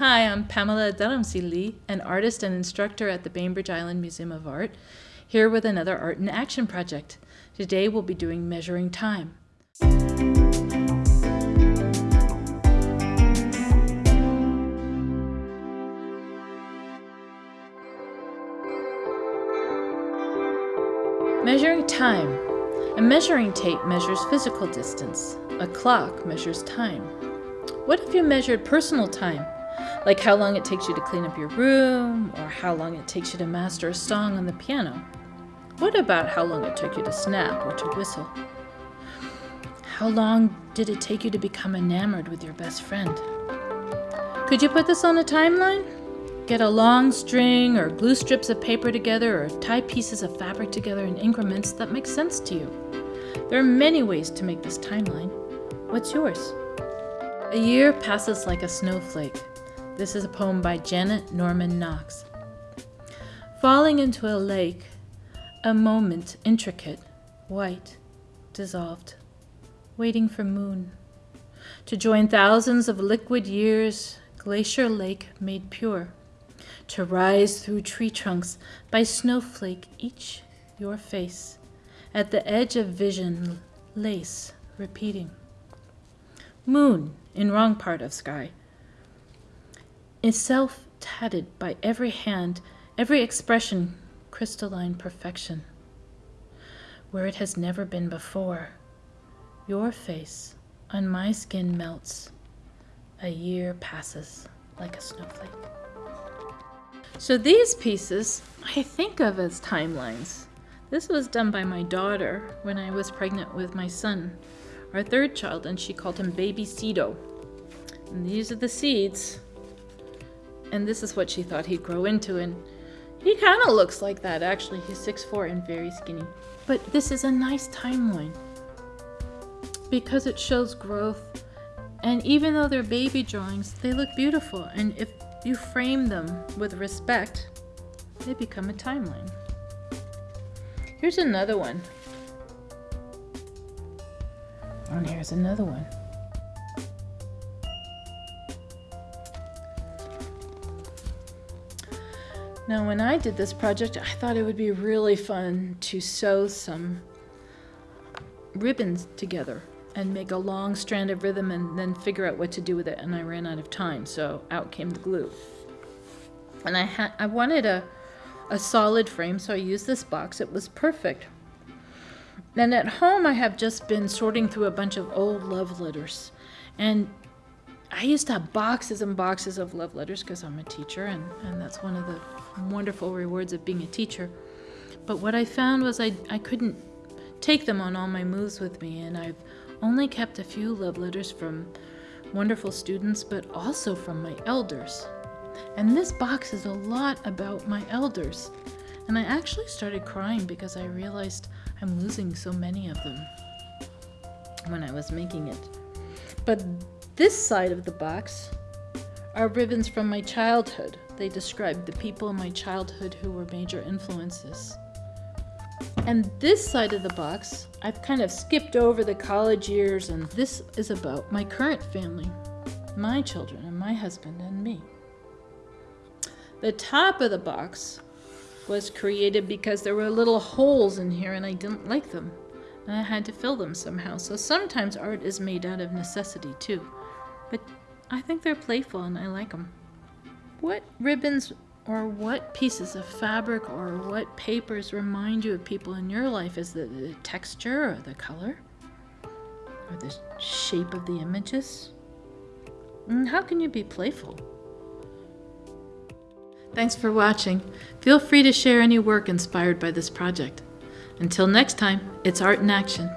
Hi, I'm Pamela Dharamsi Lee, an artist and instructor at the Bainbridge Island Museum of Art, here with another Art in Action project. Today we'll be doing Measuring Time. Measuring time. A measuring tape measures physical distance. A clock measures time. What if you measured personal time? Like how long it takes you to clean up your room, or how long it takes you to master a song on the piano. What about how long it took you to snap or to whistle? How long did it take you to become enamored with your best friend? Could you put this on a timeline? Get a long string or glue strips of paper together or tie pieces of fabric together in increments that make sense to you. There are many ways to make this timeline. What's yours? A year passes like a snowflake. This is a poem by Janet Norman Knox. Falling into a lake, a moment intricate, white, dissolved, waiting for moon. To join thousands of liquid years, glacier lake made pure to rise through tree trunks by snowflake each your face, at the edge of vision, lace repeating. Moon in wrong part of sky, itself tatted by every hand, every expression crystalline perfection. Where it has never been before, your face on my skin melts. A year passes like a snowflake. So these pieces I think of as timelines. This was done by my daughter when I was pregnant with my son, our third child, and she called him Baby Cedo. And these are the seeds. And this is what she thought he'd grow into. And he kind of looks like that, actually. He's 6'4 and very skinny. But this is a nice timeline because it shows growth. And even though they're baby drawings, they look beautiful. And if you frame them with respect, they become a timeline. Here's another one. Oh, and here's another one. Now when I did this project, I thought it would be really fun to sew some ribbons together and make a long strand of rhythm and then figure out what to do with it and I ran out of time so out came the glue. And I had I wanted a a solid frame so I used this box. It was perfect. And at home I have just been sorting through a bunch of old love letters. And I used to have boxes and boxes of love letters because I'm a teacher and, and that's one of the wonderful rewards of being a teacher but what I found was I, I couldn't take them on all my moves with me and I've only kept a few love letters from wonderful students, but also from my elders. And this box is a lot about my elders. And I actually started crying because I realized I'm losing so many of them when I was making it. But this side of the box are ribbons from my childhood. They describe the people in my childhood who were major influences. And this side of the box, I've kind of skipped over the college years and this is about my current family, my children and my husband and me. The top of the box was created because there were little holes in here and I didn't like them. And I had to fill them somehow. So sometimes art is made out of necessity too. But I think they're playful and I like them. What ribbons or what pieces of fabric or what papers remind you of people in your life? Is it the texture or the color? Or the shape of the images? And how can you be playful? Thanks for watching. Feel free to share any work inspired by this project. Until next time, it's Art in Action.